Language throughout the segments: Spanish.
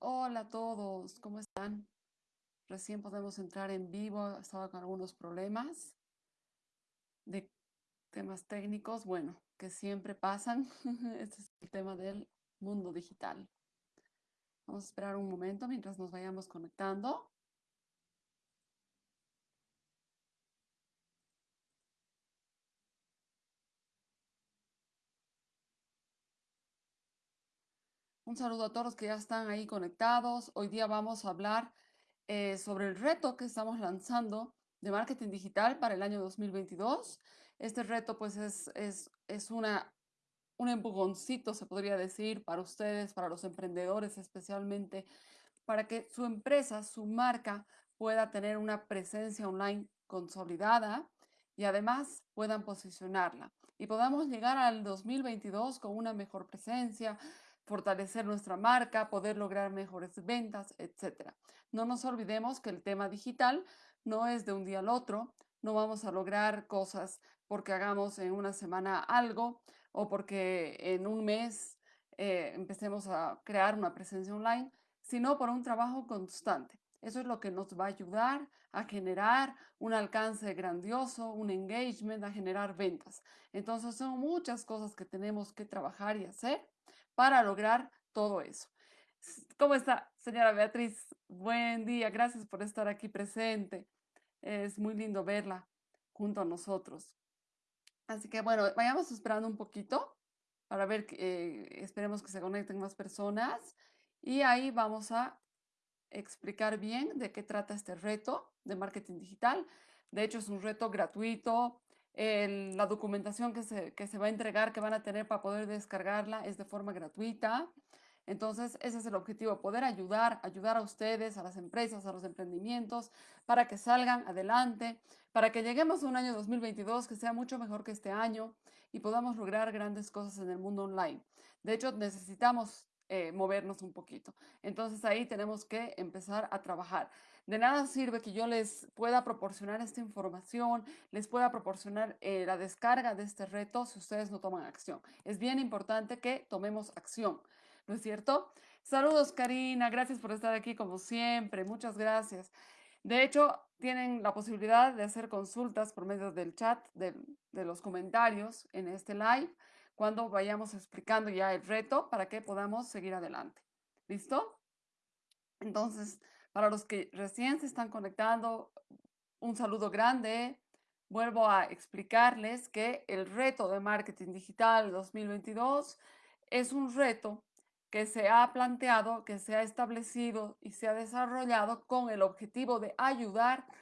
Hola a todos, ¿cómo están? Recién podemos entrar en vivo, estaba con algunos problemas de temas técnicos, bueno, que siempre pasan. Este es el tema del mundo digital. Vamos a esperar un momento mientras nos vayamos conectando. Un saludo a todos los que ya están ahí conectados. Hoy día vamos a hablar eh, sobre el reto que estamos lanzando de marketing digital para el año 2022. Este reto pues es, es, es una, un empujoncito, se podría decir, para ustedes, para los emprendedores especialmente, para que su empresa, su marca pueda tener una presencia online consolidada y además puedan posicionarla y podamos llegar al 2022 con una mejor presencia, fortalecer nuestra marca, poder lograr mejores ventas, etc. No nos olvidemos que el tema digital no es de un día al otro, no vamos a lograr cosas porque hagamos en una semana algo o porque en un mes eh, empecemos a crear una presencia online, sino por un trabajo constante. Eso es lo que nos va a ayudar a generar un alcance grandioso, un engagement, a generar ventas. Entonces son muchas cosas que tenemos que trabajar y hacer para lograr todo eso. ¿Cómo está, señora Beatriz? Buen día, gracias por estar aquí presente. Es muy lindo verla junto a nosotros. Así que bueno, vayamos esperando un poquito para ver, eh, esperemos que se conecten más personas y ahí vamos a explicar bien de qué trata este reto de marketing digital. De hecho, es un reto gratuito, la documentación que se, que se va a entregar, que van a tener para poder descargarla, es de forma gratuita. Entonces, ese es el objetivo, poder ayudar, ayudar a ustedes, a las empresas, a los emprendimientos, para que salgan adelante, para que lleguemos a un año 2022 que sea mucho mejor que este año y podamos lograr grandes cosas en el mundo online. De hecho, necesitamos eh, movernos un poquito. Entonces ahí tenemos que empezar a trabajar. De nada sirve que yo les pueda proporcionar esta información, les pueda proporcionar eh, la descarga de este reto si ustedes no toman acción. Es bien importante que tomemos acción, ¿no es cierto? Saludos Karina, gracias por estar aquí como siempre, muchas gracias. De hecho, tienen la posibilidad de hacer consultas por medio del chat, de, de los comentarios en este live cuando vayamos explicando ya el reto para que podamos seguir adelante. ¿Listo? Entonces, para los que recién se están conectando, un saludo grande. Vuelvo a explicarles que el reto de marketing digital 2022 es un reto que se ha planteado, que se ha establecido y se ha desarrollado con el objetivo de ayudar a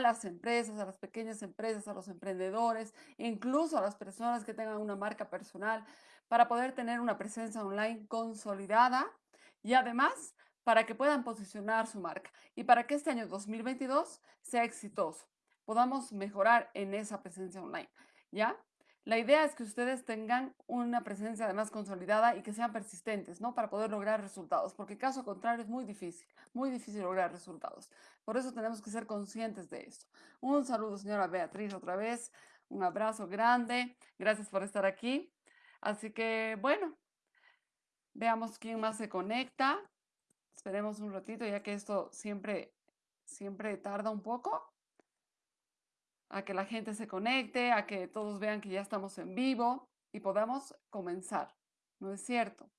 las empresas, a las pequeñas empresas, a los emprendedores, incluso a las personas que tengan una marca personal, para poder tener una presencia online consolidada y además para que puedan posicionar su marca y para que este año 2022 sea exitoso, podamos mejorar en esa presencia online, ¿ya? La idea es que ustedes tengan una presencia además consolidada y que sean persistentes, ¿no? Para poder lograr resultados, porque caso contrario es muy difícil, muy difícil lograr resultados. Por eso tenemos que ser conscientes de esto. Un saludo, señora Beatriz, otra vez. Un abrazo grande. Gracias por estar aquí. Así que, bueno, veamos quién más se conecta. Esperemos un ratito, ya que esto siempre, siempre tarda un poco a que la gente se conecte, a que todos vean que ya estamos en vivo y podamos comenzar, ¿no es cierto?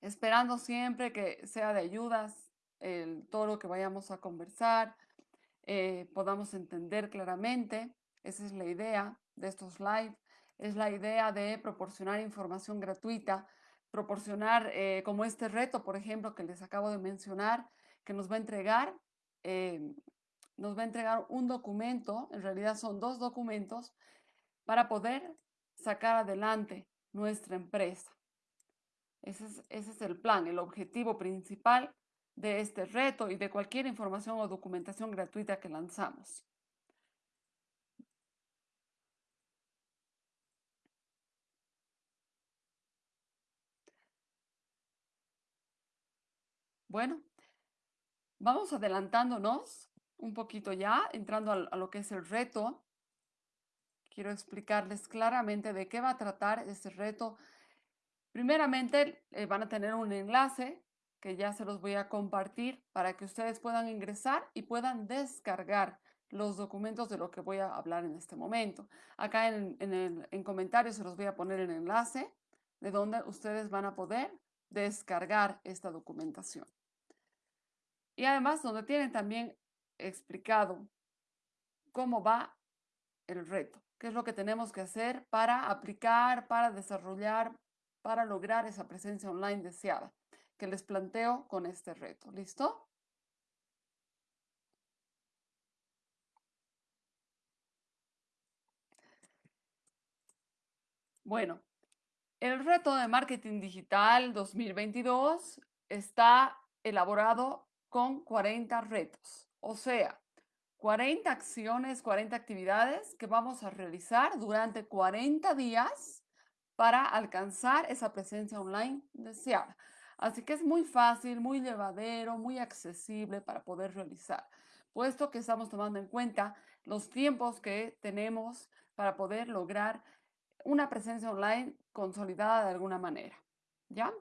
Esperando siempre que sea de ayudas el, todo lo que vayamos a conversar, eh, podamos entender claramente, esa es la idea de estos live, es la idea de proporcionar información gratuita, proporcionar eh, como este reto, por ejemplo, que les acabo de mencionar, que nos va a entregar eh, nos va a entregar un documento, en realidad son dos documentos, para poder sacar adelante nuestra empresa. Ese es, el plan, el objetivo principal de este reto y de cualquier información o documentación gratuita que lanzamos. Bueno, vamos adelantándonos un poquito ya, entrando a, lo que es el reto, quiero explicarles claramente de qué va a tratar este reto. Primeramente, eh, van a tener un enlace que ya se los voy a compartir para que ustedes puedan ingresar y puedan descargar los documentos de lo que voy a hablar en este momento. Acá en, el, en comentarios se los voy a poner el enlace de donde ustedes van a poder descargar esta documentación. Y además donde tienen también explicado cómo va el reto, qué es lo que tenemos que hacer para aplicar, para desarrollar, para lograr esa presencia online deseada que les planteo con este reto. ¿Listo? Bueno, el reto de marketing digital 2022 está elaborado con 40 retos, o sea, 40 acciones, 40 actividades que vamos a realizar durante 40 días para alcanzar esa presencia online deseada. Así que es muy fácil, muy llevadero, muy accesible para poder realizar, puesto que estamos tomando en cuenta los tiempos que tenemos para poder lograr una presencia online consolidada de alguna manera. ¿Ya?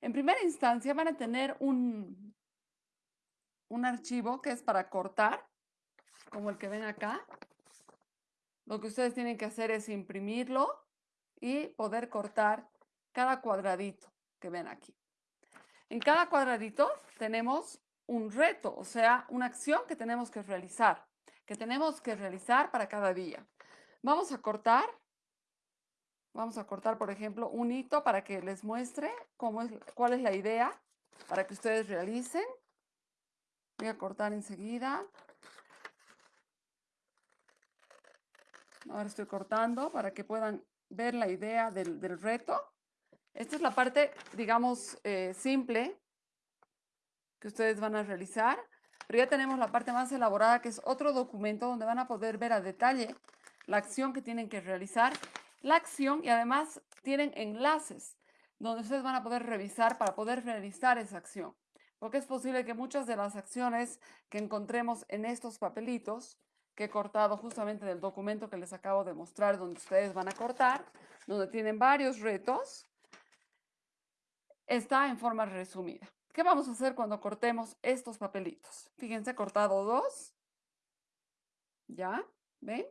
En primera instancia van a tener un, un archivo que es para cortar, como el que ven acá. Lo que ustedes tienen que hacer es imprimirlo y poder cortar cada cuadradito que ven aquí. En cada cuadradito tenemos un reto, o sea, una acción que tenemos que realizar, que tenemos que realizar para cada día. Vamos a cortar Vamos a cortar, por ejemplo, un hito para que les muestre cómo es, cuál es la idea para que ustedes realicen. Voy a cortar enseguida. Ahora estoy cortando para que puedan ver la idea del, reto. Esta es la parte, digamos, eh, simple que ustedes van a realizar. Pero ya tenemos la parte más elaborada, que es otro documento donde van a poder ver a detalle la acción que tienen que realizar la acción y además tienen enlaces donde ustedes van a poder revisar para poder realizar esa acción. Porque es posible que muchas de las acciones que encontremos en estos papelitos, que he cortado justamente del documento que les acabo de mostrar, donde ustedes van a cortar, donde tienen varios retos, está en forma resumida. ¿Qué vamos a hacer cuando cortemos estos papelitos? Fíjense, he cortado dos. ¿Ya? ¿Ven?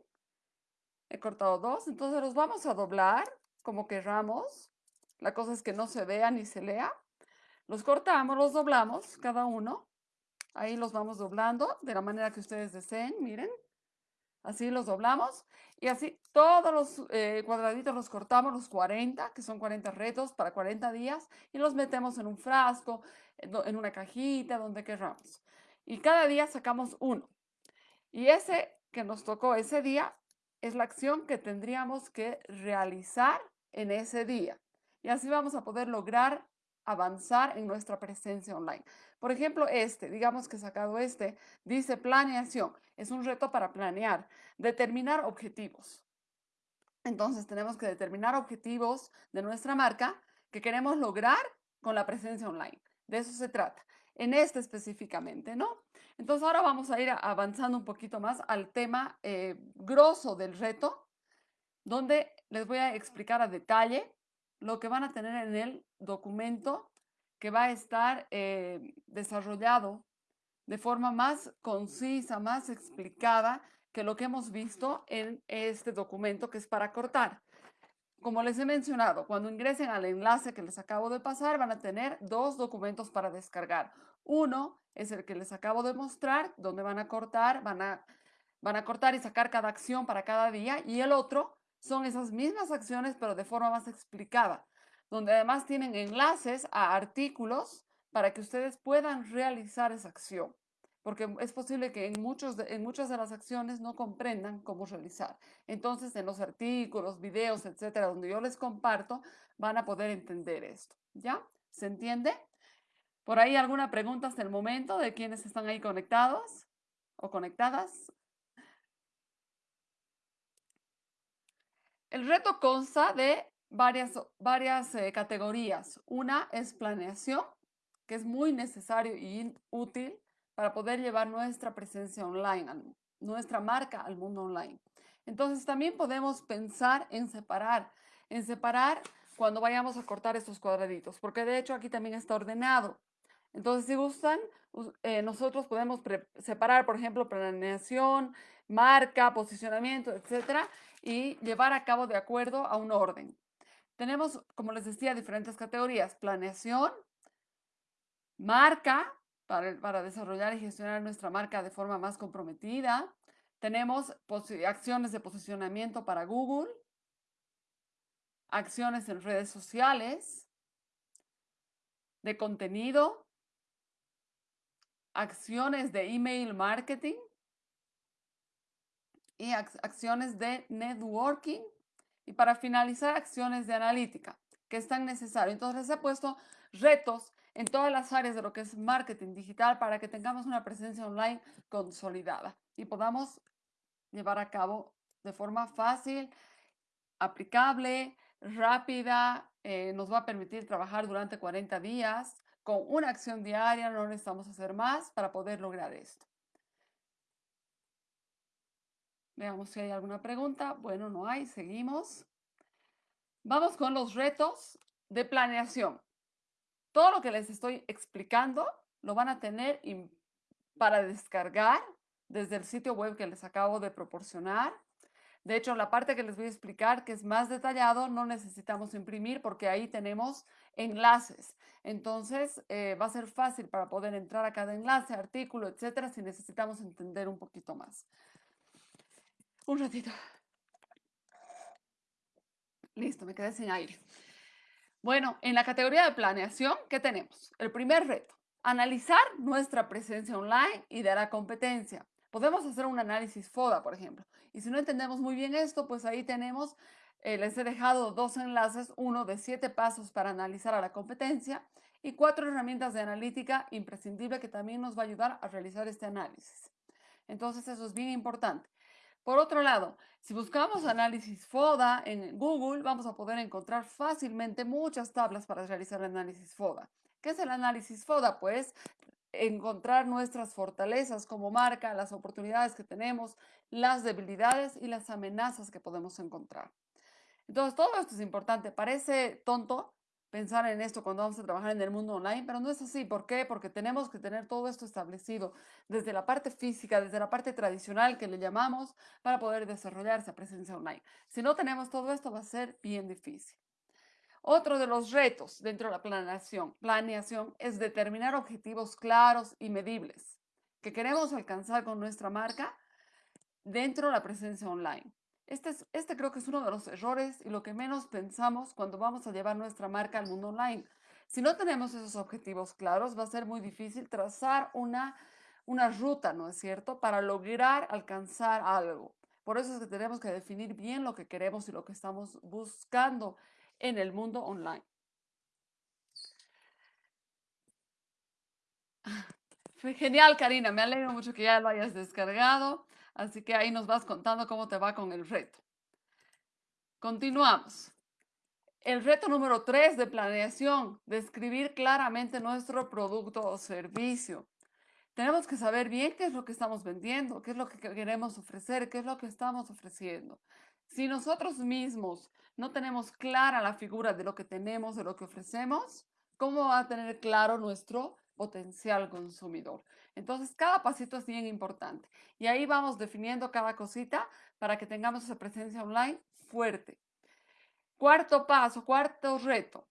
He cortado dos, entonces los vamos a doblar como querramos. La cosa es que no se vea ni se lea. Los cortamos, los doblamos, cada uno. Ahí los vamos doblando de la manera que ustedes deseen, miren. Así los doblamos y así todos los eh, cuadraditos los cortamos, los 40, que son 40 retos para 40 días, y los metemos en un frasco, en una cajita, donde querramos. Y cada día sacamos uno. Y ese que nos tocó ese día, es la acción que tendríamos que realizar en ese día. Y así vamos a poder lograr avanzar en nuestra presencia online. Por ejemplo, este, digamos que sacado este, dice planeación. Es un reto para planear, determinar objetivos. Entonces tenemos que determinar objetivos de nuestra marca que queremos lograr con la presencia online. De eso se trata en este específicamente, ¿no? Entonces ahora vamos a ir avanzando un poquito más al tema eh, grosso del reto, donde les voy a explicar a detalle lo que van a tener en el documento que va a estar eh, desarrollado de forma más concisa, más explicada que lo que hemos visto en este documento que es para cortar. Como les he mencionado, cuando ingresen al enlace que les acabo de pasar, van a tener dos documentos para descargar. Uno es el que les acabo de mostrar, donde van a cortar, van a, van a cortar y sacar cada acción para cada día. Y el otro son esas mismas acciones, pero de forma más explicada, donde además tienen enlaces a artículos para que ustedes puedan realizar esa acción porque es posible que en, muchos en muchas de las acciones no comprendan cómo realizar. Entonces, en los artículos, videos, etcétera, donde yo les comparto, van a poder entender esto. ¿Ya? ¿Se entiende? ¿Por ahí alguna pregunta hasta el momento de quienes están ahí conectados o conectadas? El reto consta de varias, varias eh, categorías. Una es planeación, que es muy necesario y útil para poder llevar nuestra presencia online, nuestra marca al mundo online. Entonces también podemos pensar en separar, en separar cuando vayamos a cortar estos cuadraditos, porque de hecho aquí también está ordenado. Entonces, si gustan, eh, nosotros podemos separar, por ejemplo, planeación, marca, posicionamiento, etcétera, y llevar a cabo de acuerdo a un orden. Tenemos, como les decía, diferentes categorías. Planeación, marca, para, para desarrollar y gestionar nuestra marca de forma más comprometida. Tenemos acciones de posicionamiento para Google, acciones en redes sociales, de contenido, acciones de email marketing y acciones de networking y para finalizar acciones de analítica que están necesarias. Entonces les he puesto retos en todas las áreas de lo que es marketing digital para que tengamos una presencia online consolidada y podamos llevar a cabo de forma fácil, aplicable, rápida, eh, nos va a permitir trabajar durante 40 días con una acción diaria, no necesitamos hacer más para poder lograr esto. Veamos si hay alguna pregunta. Bueno, no hay, seguimos. Vamos con los retos de planeación. Todo lo que les estoy explicando lo van a tener para descargar desde el sitio web que les acabo de proporcionar. De hecho, la parte que les voy a explicar, que es más detallado, no necesitamos imprimir porque ahí tenemos enlaces. Entonces, eh, va a ser fácil para poder entrar a cada enlace, artículo, etcétera, si necesitamos entender un poquito más. Un ratito. Listo, me quedé sin aire. Bueno, en la categoría de planeación, ¿qué tenemos? El primer reto, analizar nuestra presencia online y dar a competencia. Podemos hacer un análisis FODA, por ejemplo. Y si no entendemos muy bien esto, pues ahí tenemos, les he dejado dos enlaces, uno de siete pasos para analizar a la competencia y cuatro herramientas de analítica imprescindible que también nos va a ayudar a realizar este análisis. Entonces, eso es bien importante. Por otro lado, si buscamos análisis FODA en Google, vamos a poder encontrar fácilmente muchas tablas para realizar el análisis FODA. ¿Qué es el análisis FODA? Pues encontrar nuestras fortalezas como marca, las oportunidades que tenemos, las debilidades y las amenazas que podemos encontrar. Entonces, todo esto es importante. Parece tonto pensar en esto cuando vamos a trabajar en el mundo online, pero no es así. ¿Por qué? Porque tenemos que tener todo esto establecido desde la parte física, desde la parte tradicional que le llamamos, para poder desarrollar esa presencia online. Si no tenemos todo esto, va a ser bien difícil. Otro de los retos dentro de la planeación, planeación es determinar objetivos claros y medibles que queremos alcanzar con nuestra marca dentro de la presencia online. Este, este creo que es uno de los errores y lo que menos pensamos cuando vamos a llevar nuestra marca al mundo online. Si no tenemos esos objetivos claros, va a ser muy difícil trazar una, una ruta, ¿no es cierto?, para lograr alcanzar algo. Por eso es que tenemos que definir bien lo que queremos y lo que estamos buscando en el mundo online. Genial, Karina. Me alegro mucho que ya lo hayas descargado. Así que ahí nos vas contando cómo te va con el reto. Continuamos. El reto número tres de planeación, describir claramente nuestro producto o servicio. Tenemos que saber bien qué es lo que estamos vendiendo, qué es lo que queremos ofrecer, qué es lo que estamos ofreciendo. Si nosotros mismos no tenemos clara la figura de lo que tenemos, de lo que ofrecemos, ¿cómo va a tener claro nuestro potencial consumidor? Entonces, cada pasito es bien importante. Y ahí vamos definiendo cada cosita para que tengamos esa presencia online fuerte. Cuarto paso, cuarto reto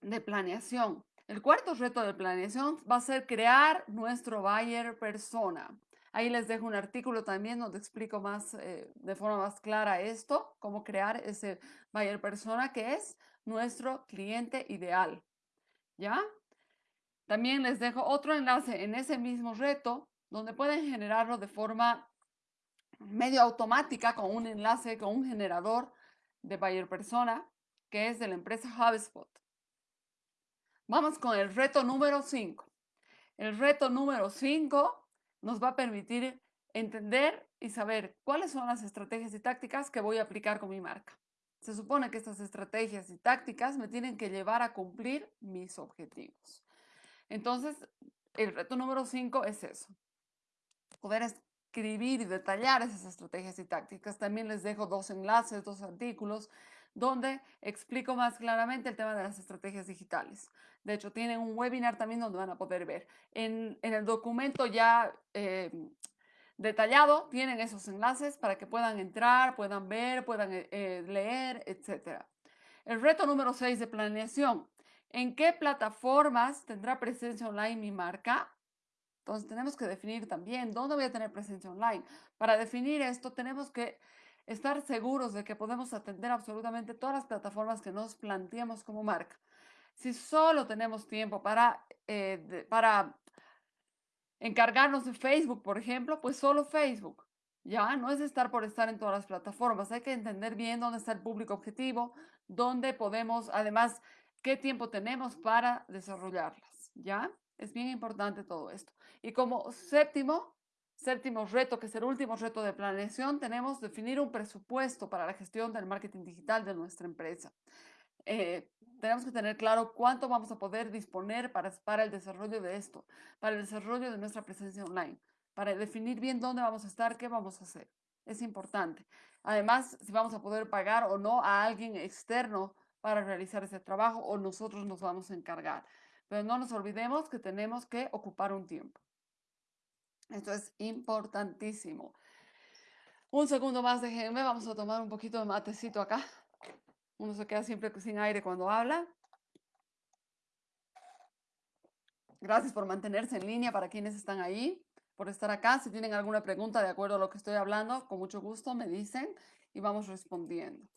de planeación. El cuarto reto de planeación va a ser crear nuestro buyer persona. Ahí les dejo un artículo también donde explico más eh, de forma más clara esto, cómo crear ese buyer persona que es nuestro cliente ideal. ¿Ya? También les dejo otro enlace en ese mismo reto donde pueden generarlo de forma medio automática con un enlace, con un generador de buyer persona que es de la empresa HubSpot. Vamos con el reto número 5. El reto número 5 nos va a permitir entender y saber cuáles son las estrategias y tácticas que voy a aplicar con mi marca. Se supone que estas estrategias y tácticas me tienen que llevar a cumplir mis objetivos. Entonces, el reto número 5 es eso. Poder escribir y detallar esas estrategias y tácticas. También les dejo dos enlaces, dos artículos donde explico más claramente el tema de las estrategias digitales. De hecho, tienen un webinar también donde van a poder ver. En, el documento ya eh, detallado tienen esos enlaces para que puedan entrar, puedan ver, puedan eh, leer, etc. El reto número 6 de planeación. ¿En qué plataformas tendrá presencia online mi marca? Entonces tenemos que definir también dónde voy a tener presencia online. Para definir esto tenemos que estar seguros de que podemos atender absolutamente todas las plataformas que nos planteemos como marca. Si solo tenemos tiempo para, eh, para encargarnos de Facebook, por ejemplo, pues solo Facebook. Ya, no es estar por estar en todas las plataformas. Hay que entender bien dónde está el público objetivo, dónde podemos, además, qué tiempo tenemos para desarrollarlas. ¿Ya? Es bien importante todo esto. Y como séptimo, séptimo reto, que es el último reto de planeación, tenemos definir un presupuesto para la gestión del marketing digital de nuestra empresa. Eh, tenemos que tener claro cuánto vamos a poder disponer para, para el desarrollo de esto, para el desarrollo de nuestra presencia online, para definir bien dónde vamos a estar, qué vamos a hacer. Es importante. Además, si vamos a poder pagar o no a alguien externo para realizar ese trabajo o nosotros nos vamos a encargar. Pero no nos olvidemos que tenemos que ocupar un tiempo. Esto es importantísimo. Un segundo más, déjenme, vamos a tomar un poquito de matecito acá. Uno se queda siempre sin aire cuando habla. Gracias por mantenerse en línea para quienes están ahí, por estar acá. Si tienen alguna pregunta de acuerdo a lo que estoy hablando, con mucho gusto me dicen y vamos respondiendo.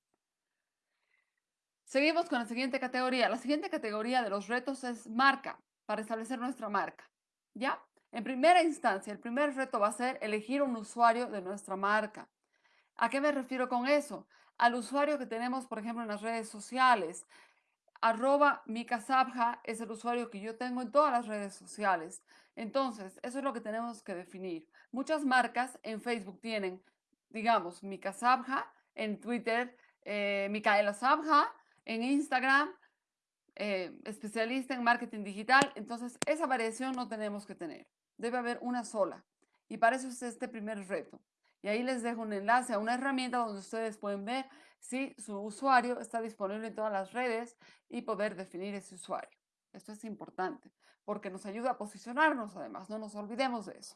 Seguimos con la siguiente categoría. La siguiente categoría de los retos es marca, para establecer nuestra marca. ¿Ya? En primera instancia, el primer reto va a ser elegir un usuario de nuestra marca. ¿A qué me refiero con eso? Al usuario que tenemos, por ejemplo, en las redes sociales. Arroba Mikasabja es el usuario que yo tengo en todas las redes sociales. Entonces, eso es lo que tenemos que definir. Muchas marcas en Facebook tienen, digamos, Mikasabja, en Twitter, eh, Micaela Sabja, en Instagram, eh, especialista en marketing digital. Entonces, esa variación no tenemos que tener. Debe haber una sola. Y para eso es este primer reto. Y ahí les dejo un enlace a una herramienta donde ustedes pueden ver si su usuario está disponible en todas las redes y poder definir ese usuario. Esto es importante porque nos ayuda a posicionarnos además, no nos olvidemos de eso.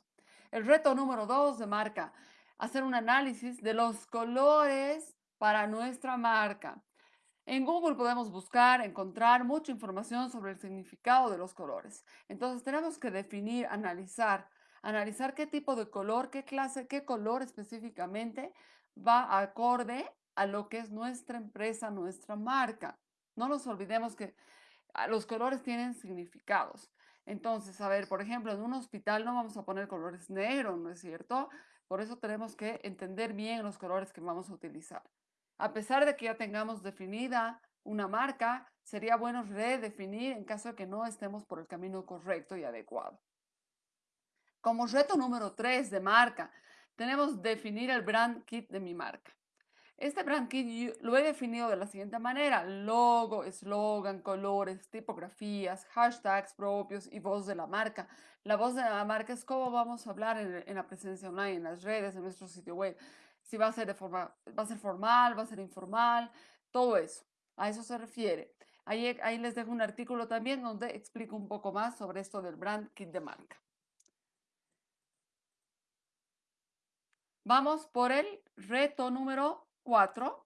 El reto número dos de marca, hacer un análisis de los colores para nuestra marca. En Google podemos buscar, encontrar mucha información sobre el significado de los colores. Entonces tenemos que definir, analizar analizar qué tipo de color, qué clase, qué color específicamente va acorde a lo que es nuestra empresa, nuestra marca. No nos olvidemos que ah, los colores tienen significados. Entonces, a ver, por ejemplo, en un hospital no vamos a poner colores negros, ¿no es cierto? Por eso tenemos que entender bien los colores que vamos a utilizar. A pesar de que ya tengamos definida una marca, sería bueno redefinir en caso de que no estemos por el camino correcto y adecuado. Como reto número 3 de marca, tenemos definir el brand kit de mi marca. Este brand kit lo he definido de la siguiente manera. Logo, eslogan, colores, tipografías, hashtags propios y voz de la marca. La voz de la marca es cómo vamos a hablar en, la presencia online, en las redes, en nuestro sitio web. Si va a ser de forma, va a ser formal, va a ser informal, todo eso. A eso se refiere. Ahí, ahí les dejo un artículo también donde explico un poco más sobre esto del brand kit de marca. Vamos por el reto número 4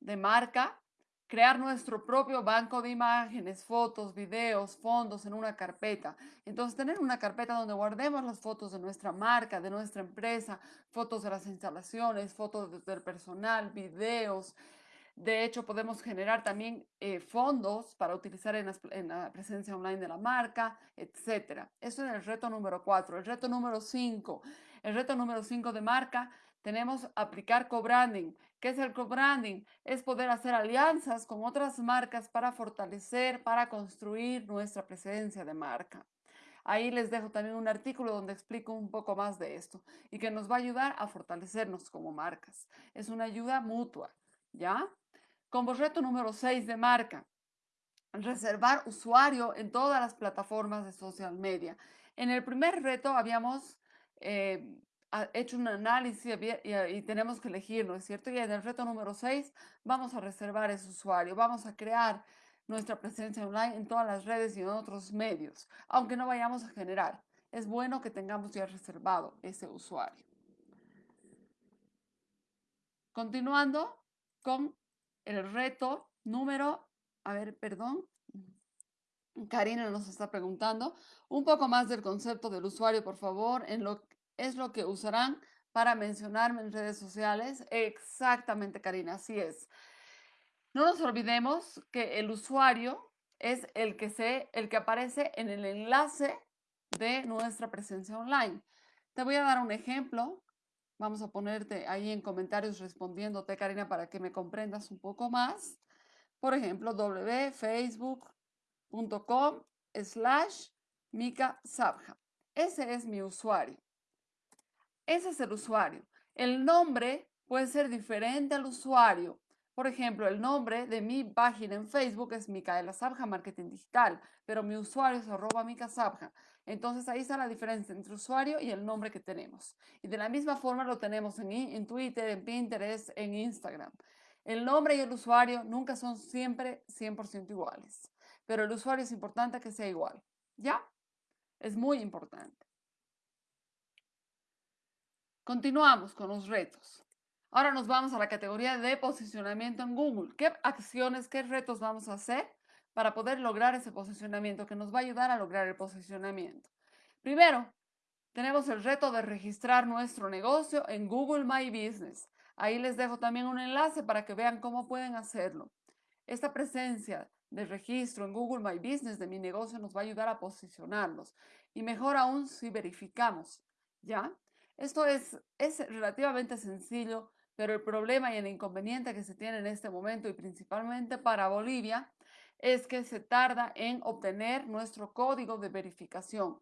de marca, crear nuestro propio banco de imágenes, fotos, videos, fondos en una carpeta. Entonces, tener una carpeta donde guardemos las fotos de nuestra marca, de nuestra empresa, fotos de las instalaciones, fotos del personal, videos, de hecho, podemos generar también eh, fondos para utilizar en, la presencia online de la marca, etc. Eso es el reto número 4. El reto número 5. El reto número 5 de marca, tenemos aplicar co-branding. ¿Qué es el co-branding? Es poder hacer alianzas con otras marcas para fortalecer, para construir nuestra presencia de marca. Ahí les dejo también un artículo donde explico un poco más de esto y que nos va a ayudar a fortalecernos como marcas. Es una ayuda mutua, ¿ya? Como reto número 6 de marca, reservar usuario en todas las plataformas de social media. En el primer reto habíamos eh, hecho un análisis y, tenemos que elegir, ¿no es cierto? Y en el reto número 6 vamos a reservar ese usuario, vamos a crear nuestra presencia online en todas las redes y en otros medios, aunque no vayamos a generar. Es bueno que tengamos ya reservado ese usuario. Continuando con el reto número, a ver, perdón, Karina nos está preguntando un poco más del concepto del usuario, por favor, en lo es lo que usarán para mencionarme en redes sociales. Exactamente, Karina, así es. No nos olvidemos que el usuario es el que, se, el que aparece en el enlace de nuestra presencia online. Te voy a dar un ejemplo. Vamos a ponerte ahí en comentarios respondiéndote, Karina, para que me comprendas un poco más. Por ejemplo, www.facebook.com slash Mika Sabja. Ese es mi usuario. Ese es el usuario. El nombre puede ser diferente al usuario. Por ejemplo, el nombre de mi página en Facebook es Micaela Sabja Marketing Digital, pero mi usuario es arroba Mica Sabja. Entonces ahí está la diferencia entre usuario y el nombre que tenemos. Y de la misma forma lo tenemos en, en Twitter, en Pinterest, en Instagram. El nombre y el usuario nunca son siempre 100% iguales, pero el usuario es importante que sea igual. ¿Ya? Es muy importante. Continuamos con los retos. Ahora nos vamos a la categoría de posicionamiento en Google. ¿Qué acciones, qué retos vamos a hacer para poder lograr ese posicionamiento que nos va a ayudar a lograr el posicionamiento? Primero, tenemos el reto de registrar nuestro negocio en Google My Business. Ahí les dejo también un enlace para que vean cómo pueden hacerlo. Esta presencia de registro en Google My Business de mi negocio nos va a ayudar a posicionarnos. Y mejor aún si verificamos, ¿ya? Esto es, es relativamente sencillo, pero el problema y el inconveniente que se tiene en este momento y principalmente para Bolivia es que se tarda en obtener nuestro código de verificación,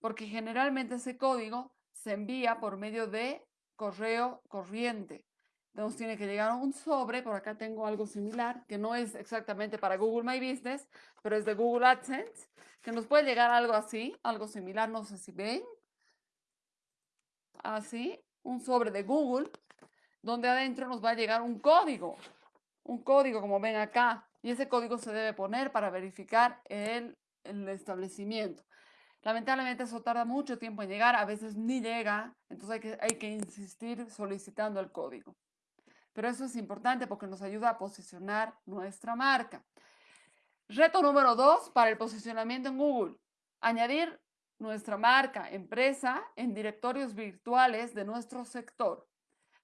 porque generalmente ese código se envía por medio de correo corriente. Nos tiene que llegar un sobre, por acá tengo algo similar, que no es exactamente para Google My Business, pero es de Google AdSense, que nos puede llegar algo así, algo similar, no sé si ven, así, un sobre de Google, donde adentro nos va a llegar un código, un código como ven acá, y ese código se debe poner para verificar el, establecimiento. Lamentablemente eso tarda mucho tiempo en llegar, a veces ni llega, entonces hay que insistir solicitando el código. Pero eso es importante porque nos ayuda a posicionar nuestra marca. Reto número dos para el posicionamiento en Google. Añadir nuestra marca, empresa, en directorios virtuales de nuestro sector.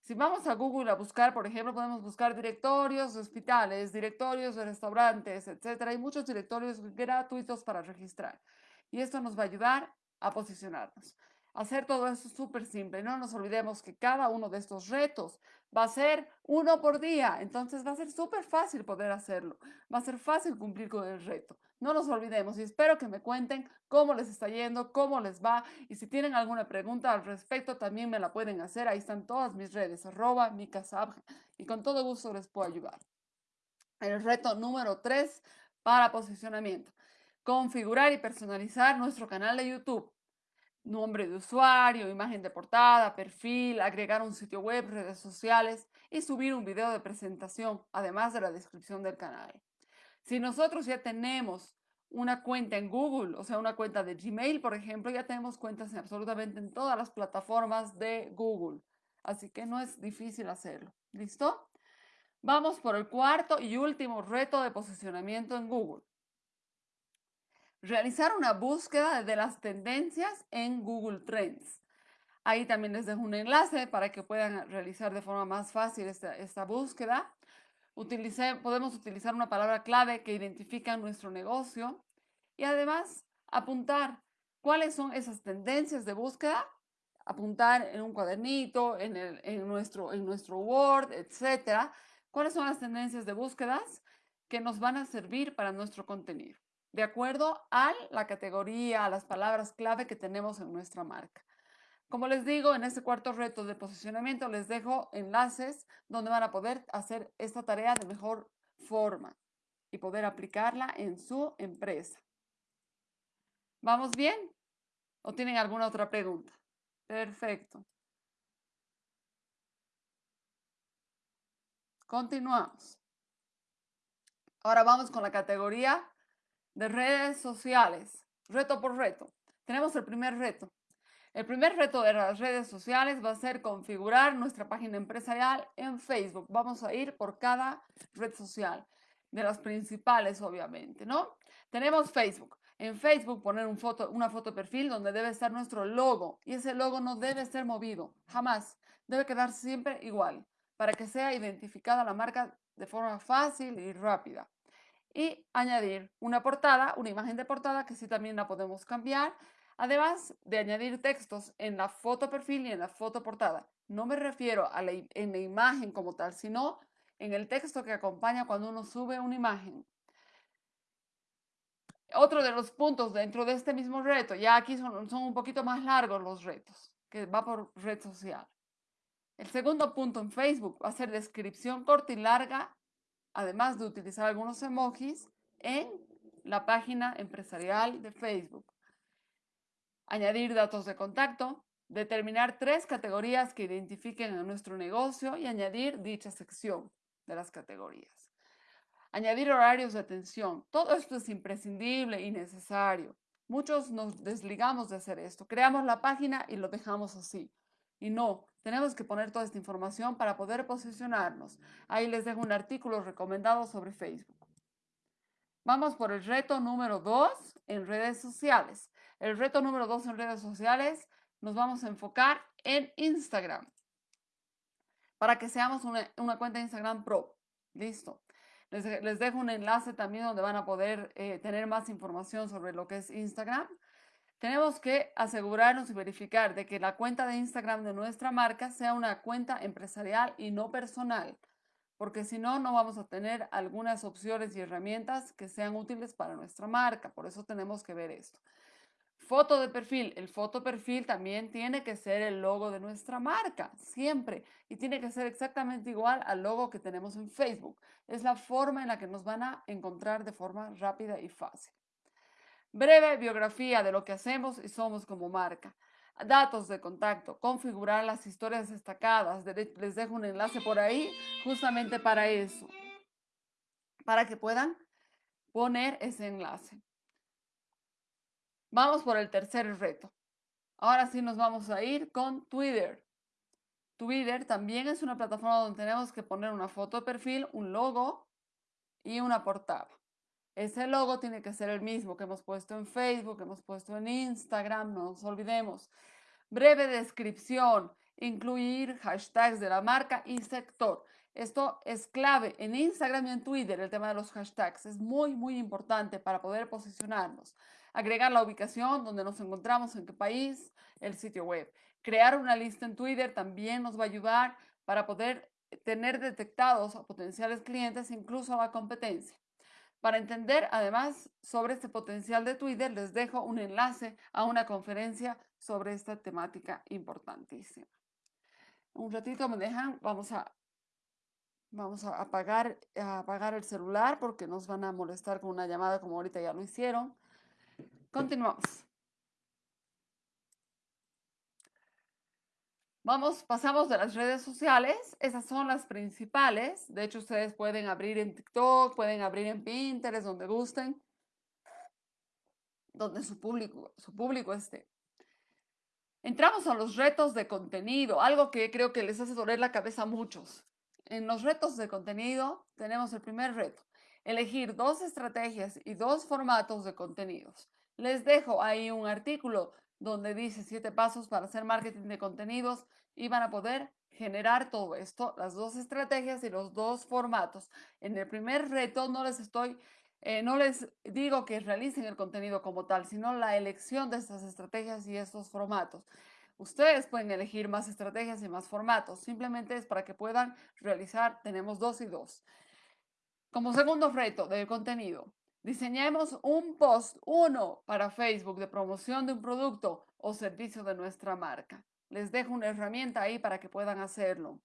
Si vamos a Google a buscar, por ejemplo, podemos buscar directorios de hospitales, directorios de restaurantes, etcétera. Hay muchos directorios gratuitos para registrar. Y esto nos va a ayudar a posicionarnos. Hacer todo eso es súper simple. No nos olvidemos que cada uno de estos retos va a ser uno por día. Entonces va a ser súper fácil poder hacerlo. Va a ser fácil cumplir con el reto. No nos olvidemos y espero que me cuenten cómo les está yendo, cómo les va y si tienen alguna pregunta al respecto también me la pueden hacer. Ahí están todas mis redes, arroba mi y con todo gusto les puedo ayudar. El reto número 3 para posicionamiento. Configurar y personalizar nuestro canal de YouTube. Nombre de usuario, imagen de portada, perfil, agregar un sitio web, redes sociales y subir un video de presentación, además de la descripción del canal. Si nosotros ya tenemos una cuenta en Google, o sea, una cuenta de Gmail, por ejemplo, ya tenemos cuentas en absolutamente en todas las plataformas de Google. Así que no es difícil hacerlo. ¿Listo? Vamos por el cuarto y último reto de posicionamiento en Google. Realizar una búsqueda de las tendencias en Google Trends. Ahí también les dejo un enlace para que puedan realizar de forma más fácil esta, búsqueda podemos utilizar una palabra clave que identifica nuestro negocio y además apuntar cuáles son esas tendencias de búsqueda, apuntar en un cuadernito, en, nuestro, en nuestro Word, etcétera, cuáles son las tendencias de búsquedas que nos van a servir para nuestro contenido, de acuerdo a la categoría, a las palabras clave que tenemos en nuestra marca. Como les digo, en este cuarto reto de posicionamiento les dejo enlaces donde van a poder hacer esta tarea de mejor forma y poder aplicarla en su empresa. ¿Vamos bien? ¿O tienen alguna otra pregunta? Perfecto. Continuamos. Ahora vamos con la categoría de redes sociales. Reto por reto. Tenemos el primer reto. El primer reto de las redes sociales va a ser configurar nuestra página empresarial en Facebook. Vamos a ir por cada red social, de las principales obviamente, ¿no? Tenemos Facebook. En Facebook poner un foto, una foto de perfil donde debe estar nuestro logo y ese logo no debe ser movido, jamás. Debe quedar siempre igual para que sea identificada la marca de forma fácil y rápida. Y añadir una portada, una imagen de portada que sí también la podemos cambiar Además de añadir textos en la foto perfil y en la foto portada. No me refiero a la, en la imagen como tal, sino en el texto que acompaña cuando uno sube una imagen. Otro de los puntos dentro de este mismo reto, ya aquí son, son un poquito más largos los retos, que va por red social. El segundo punto en Facebook va a ser descripción corta y larga, además de utilizar algunos emojis en la página empresarial de Facebook añadir datos de contacto, determinar tres categorías que identifiquen a nuestro negocio y añadir dicha sección de las categorías. Añadir horarios de atención. Todo esto es imprescindible y necesario. Muchos nos desligamos de hacer esto. Creamos la página y lo dejamos así. Y no, tenemos que poner toda esta información para poder posicionarnos. Ahí les dejo un artículo recomendado sobre Facebook. Vamos por el reto número dos en redes sociales. El reto número dos en redes sociales, nos vamos a enfocar en Instagram. Para que seamos una, cuenta de Instagram Pro. Listo. Les, dejo un enlace también donde van a poder eh, tener más información sobre lo que es Instagram. Tenemos que asegurarnos y verificar de que la cuenta de Instagram de nuestra marca sea una cuenta empresarial y no personal, porque si no, no vamos a tener algunas opciones y herramientas que sean útiles para nuestra marca. Por eso tenemos que ver esto. Foto de perfil. El foto perfil también tiene que ser el logo de nuestra marca, siempre. Y tiene que ser exactamente igual al logo que tenemos en Facebook. Es la forma en la que nos van a encontrar de forma rápida y fácil. Breve biografía de lo que hacemos y somos como marca. Datos de contacto, configurar las historias destacadas. Les dejo un enlace por ahí justamente para eso, para que puedan poner ese enlace. Vamos por el tercer reto. Ahora sí nos vamos a ir con Twitter. Twitter también es una plataforma donde tenemos que poner una foto de perfil, un logo y una portada. Ese logo tiene que ser el mismo que hemos puesto en Facebook, que hemos puesto en Instagram, no nos olvidemos. Breve descripción, incluir hashtags de la marca y sector. Esto es clave en Instagram y en Twitter, el tema de los hashtags. Es muy, muy importante para poder posicionarnos agregar la ubicación donde nos encontramos, en qué país, el sitio web. Crear una lista en Twitter también nos va a ayudar para poder tener detectados a potenciales clientes, incluso a la competencia. Para entender además sobre este potencial de Twitter, les dejo un enlace a una conferencia sobre esta temática importantísima. Un ratito me dejan, vamos a, vamos a apagar, a apagar el celular porque nos van a molestar con una llamada como ahorita ya lo hicieron. Continuamos. Vamos, pasamos de las redes sociales. Esas son las principales. De hecho, ustedes pueden abrir en TikTok, pueden abrir en Pinterest, donde gusten, donde su público, su público esté. Entramos a los retos de contenido, algo que creo que les hace doler la cabeza a muchos. En los retos de contenido tenemos el primer reto, elegir dos estrategias y dos formatos de contenidos. Les dejo ahí un artículo donde dice siete pasos para hacer marketing de contenidos y van a poder generar todo esto, las dos estrategias y los dos formatos. En el primer reto no les estoy, eh, no les digo que realicen el contenido como tal, sino la elección de estas estrategias y estos formatos. Ustedes pueden elegir más estrategias y más formatos. Simplemente es para que puedan realizar, tenemos dos y dos. Como segundo reto del contenido, Diseñemos un post, uno para Facebook de promoción de un producto o servicio de nuestra marca. Les dejo una herramienta ahí para que puedan hacerlo.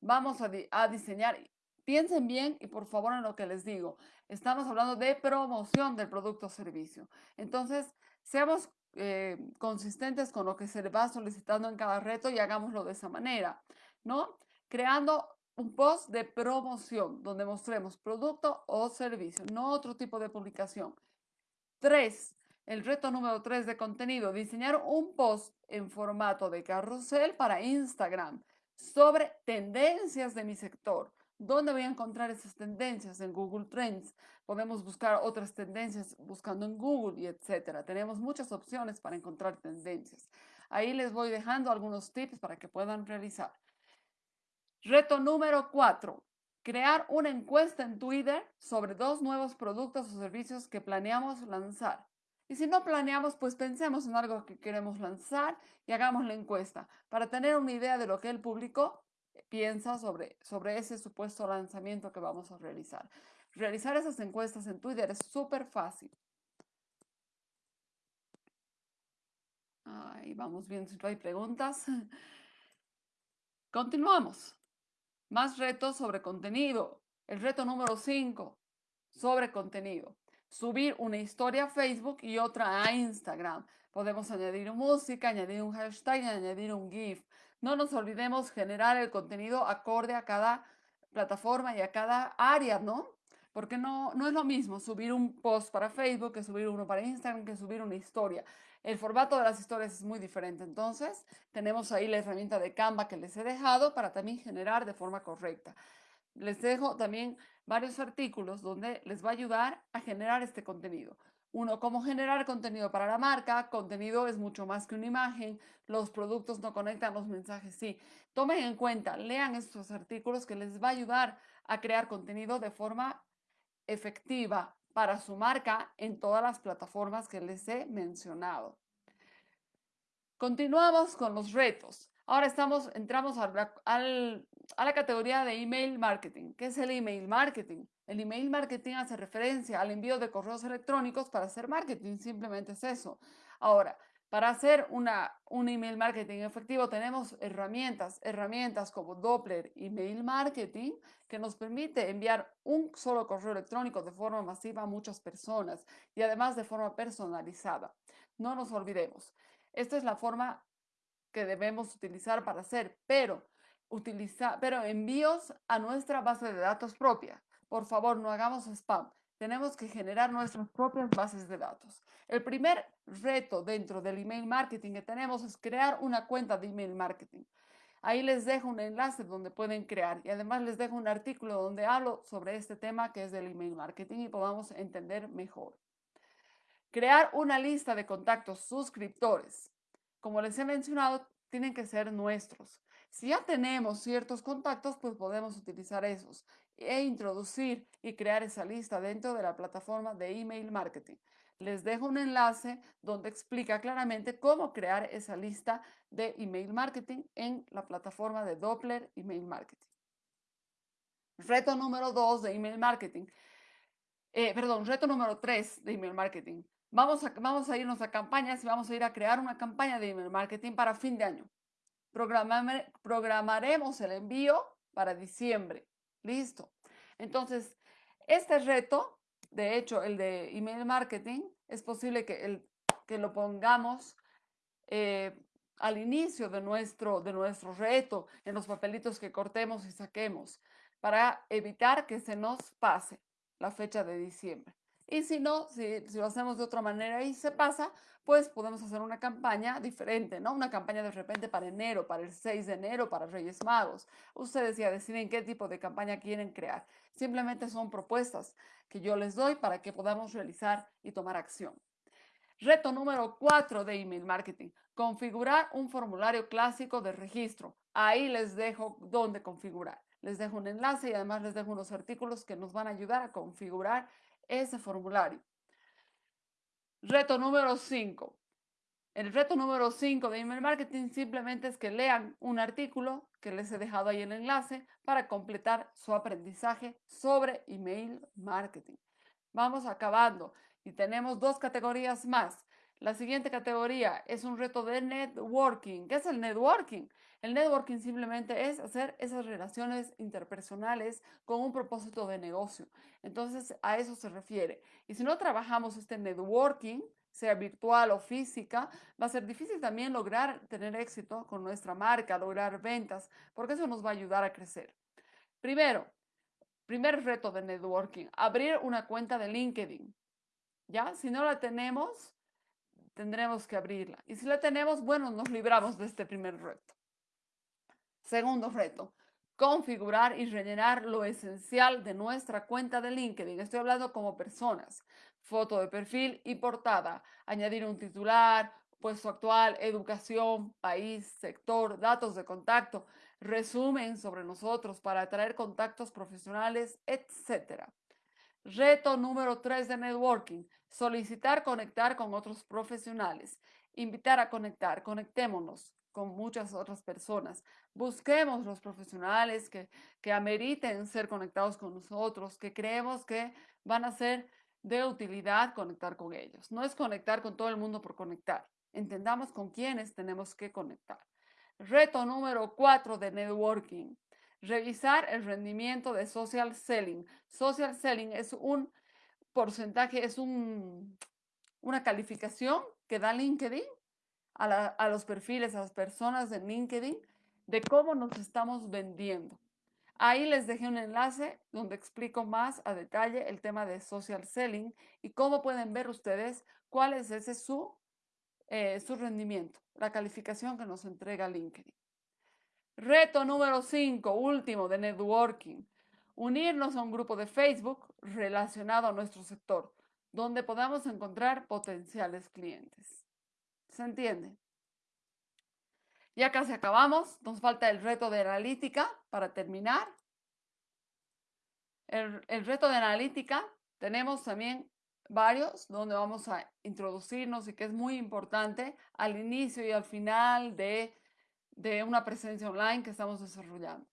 Vamos a, diseñar, piensen bien y por favor en lo que les digo. Estamos hablando de promoción del producto o servicio. Entonces, seamos eh, consistentes con lo que se le va solicitando en cada reto y hagámoslo de esa manera, ¿no? Creando un post de promoción donde mostremos producto o servicio, no otro tipo de publicación. Tres, el reto número tres de contenido, diseñar un post en formato de carrusel para Instagram sobre tendencias de mi sector. ¿Dónde voy a encontrar esas tendencias? En Google Trends. Podemos buscar otras tendencias buscando en Google y etcétera. Tenemos muchas opciones para encontrar tendencias. Ahí les voy dejando algunos tips para que puedan realizar. Reto número cuatro. Crear una encuesta en Twitter sobre dos nuevos productos o servicios que planeamos lanzar. Y si no planeamos, pues pensemos en algo que queremos lanzar y hagamos la encuesta para tener una idea de lo que el público piensa sobre, sobre ese supuesto lanzamiento que vamos a realizar. Realizar esas encuestas en Twitter es súper fácil. Ahí vamos viendo si no hay preguntas. Continuamos. Más retos sobre contenido. El reto número 5, sobre contenido. Subir una historia a Facebook y otra a Instagram. Podemos añadir música, añadir un hashtag añadir un GIF. No nos olvidemos generar el contenido acorde a cada plataforma y a cada área, ¿no? Porque no, no es lo mismo subir un post para Facebook que subir uno para Instagram, que subir una historia. El formato de las historias es muy diferente. Entonces, tenemos ahí la herramienta de Canva que les he dejado para también generar de forma correcta. Les dejo también varios artículos donde les va a ayudar a generar este contenido. Uno, cómo generar contenido para la marca. Contenido es mucho más que una imagen. Los productos no conectan los mensajes, sí. Tomen en cuenta, lean estos artículos que les va a ayudar a crear contenido de forma efectiva para su marca en todas las plataformas que les he mencionado. Continuamos con los retos. Ahora estamos, entramos al, al, a la categoría de email marketing. ¿Qué es el email marketing? El email marketing hace referencia al envío de correos electrónicos para hacer marketing, simplemente es eso. Ahora, para hacer una, un email marketing efectivo tenemos herramientas, herramientas como Doppler Email Marketing, que nos permite enviar un solo correo electrónico de forma masiva a muchas personas y además de forma personalizada. No nos olvidemos, esta es la forma que debemos utilizar para hacer, pero utiliza, pero envíos a nuestra base de datos propia. Por favor, no hagamos spam. Tenemos que generar nuestras propias bases de datos. El primer reto dentro del email marketing que tenemos es crear una cuenta de email marketing. Ahí les dejo un enlace donde pueden crear y además les dejo un artículo donde hablo sobre este tema que es del email marketing y podamos entender mejor. Crear una lista de contactos suscriptores. Como les he mencionado, tienen que ser nuestros. Si ya tenemos ciertos contactos, pues podemos utilizar esos e introducir y crear esa lista dentro de la plataforma de email marketing. Les dejo un enlace donde explica claramente cómo crear esa lista de email marketing en la plataforma de Doppler Email Marketing. Reto número 2 de email marketing. Eh, perdón, reto número 3 de email marketing. Vamos a, vamos a irnos a campañas y vamos a ir a crear una campaña de email marketing para fin de año programaremos el envío para diciembre. Listo. Entonces, este reto, de hecho, el de email marketing, es posible que, el, que lo pongamos eh, al inicio de nuestro, de nuestro reto, en los papelitos que cortemos y saquemos, para evitar que se nos pase la fecha de diciembre. Y si no, si, lo hacemos de otra manera y se pasa, pues podemos hacer una campaña diferente, ¿no? Una campaña de repente para enero, para el 6 de enero, para Reyes Magos. Ustedes ya deciden qué tipo de campaña quieren crear. Simplemente son propuestas que yo les doy para que podamos realizar y tomar acción. Reto número 4 de email marketing. Configurar un formulario clásico de registro. Ahí les dejo dónde configurar. Les dejo un enlace y además les dejo unos artículos que nos van a ayudar a configurar ese formulario. Reto número 5. El reto número 5 de email marketing simplemente es que lean un artículo que les he dejado ahí el enlace para completar su aprendizaje sobre email marketing. Vamos acabando y tenemos dos categorías más. La siguiente categoría es un reto de networking. ¿Qué es el networking? El networking simplemente es hacer esas relaciones interpersonales con un propósito de negocio. Entonces, a eso se refiere. Y si no trabajamos este networking, sea virtual o física, va a ser difícil también lograr tener éxito con nuestra marca, lograr ventas, porque eso nos va a ayudar a crecer. Primero, primer reto de networking, abrir una cuenta de LinkedIn. ¿Ya? Si no la tenemos, tendremos que abrirla. Y si la tenemos, bueno, nos libramos de este primer reto. Segundo reto, configurar y rellenar lo esencial de nuestra cuenta de LinkedIn. Estoy hablando como personas. Foto de perfil y portada. Añadir un titular, puesto actual, educación, país, sector, datos de contacto, resumen sobre nosotros para atraer contactos profesionales, etc. Reto número 3 de networking. Solicitar conectar con otros profesionales. Invitar a conectar. Conectémonos con muchas otras personas. Busquemos los profesionales que, que ameriten ser conectados con nosotros, que creemos que van a ser de utilidad conectar con ellos. No es conectar con todo el mundo por conectar. Entendamos con quiénes tenemos que conectar. Reto número 4 de networking. Revisar el rendimiento de social selling. Social selling es un porcentaje, es un, una calificación que da LinkedIn a, los perfiles, a las personas de LinkedIn, de cómo nos estamos vendiendo. Ahí les dejé un enlace donde explico más a detalle el tema de social selling y cómo pueden ver ustedes cuál es ese su, eh, su rendimiento, la calificación que nos entrega LinkedIn. Reto número 5, último de networking. Unirnos a un grupo de Facebook relacionado a nuestro sector, donde podamos encontrar potenciales clientes. ¿Se entiende? Ya casi acabamos. Nos falta el reto de analítica para terminar. El, reto de analítica tenemos también varios donde vamos a introducirnos y que es muy importante al inicio y al final de, de una presencia online que estamos desarrollando.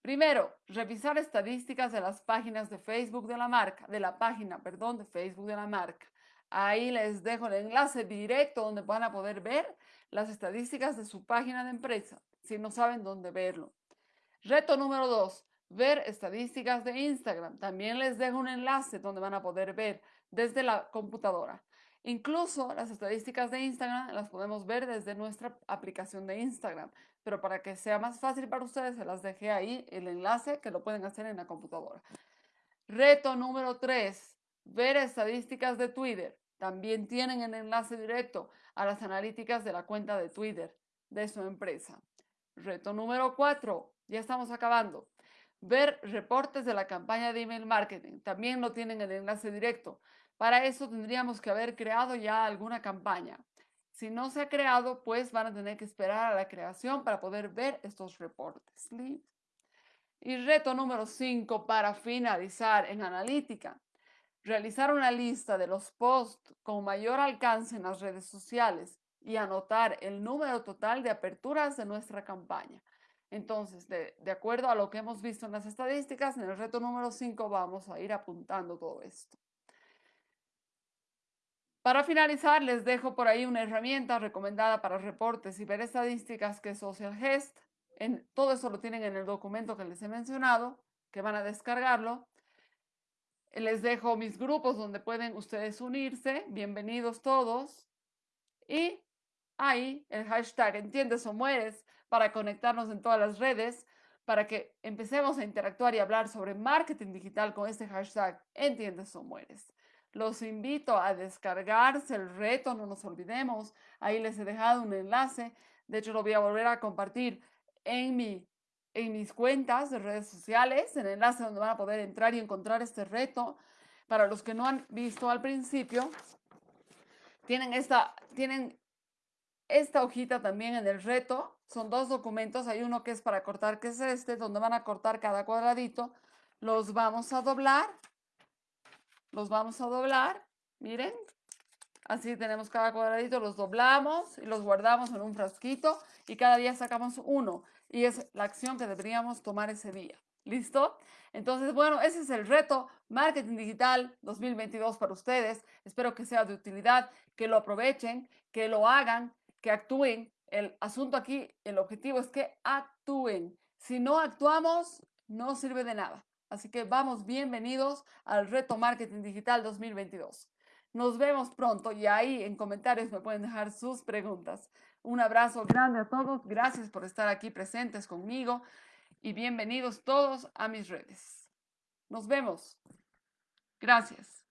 Primero, revisar estadísticas de las páginas de Facebook de la marca, de la página, perdón, de Facebook de la marca. Ahí les dejo el enlace directo donde van a poder ver las estadísticas de su página de empresa, si no saben dónde verlo. Reto número dos, ver estadísticas de Instagram. También les dejo un enlace donde van a poder ver desde la computadora. Incluso las estadísticas de Instagram las podemos ver desde nuestra aplicación de Instagram, pero para que sea más fácil para ustedes, se las dejé ahí el enlace que lo pueden hacer en la computadora. Reto número tres, ver estadísticas de Twitter. También tienen el enlace directo a las analíticas de la cuenta de Twitter de su empresa. Reto número cuatro, ya estamos acabando. Ver reportes de la campaña de email marketing. También lo tienen el enlace directo. Para eso tendríamos que haber creado ya alguna campaña. Si no se ha creado, pues van a tener que esperar a la creación para poder ver estos reportes. Y reto número 5 para finalizar en analítica realizar una lista de los posts con mayor alcance en las redes sociales y anotar el número total de aperturas de nuestra campaña. Entonces, de, acuerdo a lo que hemos visto en las estadísticas, en el reto número 5 vamos a ir apuntando todo esto. Para finalizar, les dejo por ahí una herramienta recomendada para reportes y ver estadísticas que es Social Gest. En, todo eso lo tienen en el documento que les he mencionado, que van a descargarlo. Les dejo mis grupos donde pueden ustedes unirse. Bienvenidos todos. Y ahí el hashtag Entiendes o Mueres para conectarnos en todas las redes, para que empecemos a interactuar y hablar sobre marketing digital con este hashtag Entiendes o Mueres. Los invito a descargarse el reto, no nos olvidemos. Ahí les he dejado un enlace. De hecho, lo voy a volver a compartir en mi en mis cuentas de redes sociales, en el enlace donde van a poder entrar y encontrar este reto. Para los que no han visto al principio, tienen esta, tienen esta hojita también en el reto. Son dos documentos. Hay uno que es para cortar, que es este, donde van a cortar cada cuadradito. Los vamos a doblar. Los vamos a doblar. Miren. Así tenemos cada cuadradito, los doblamos y los guardamos en un frasquito y cada día sacamos uno y es la acción que deberíamos tomar ese día. ¿Listo? Entonces, bueno, ese es el reto Marketing Digital 2022 para ustedes. Espero que sea de utilidad, que lo aprovechen, que lo hagan, que actúen. El asunto aquí, el objetivo es que actúen. Si no actuamos, no sirve de nada. Así que vamos, bienvenidos al reto Marketing Digital 2022. Nos vemos pronto y ahí en comentarios me pueden dejar sus preguntas. Un abrazo grande a todos. Gracias por estar aquí presentes conmigo y bienvenidos todos a mis redes. Nos vemos. Gracias.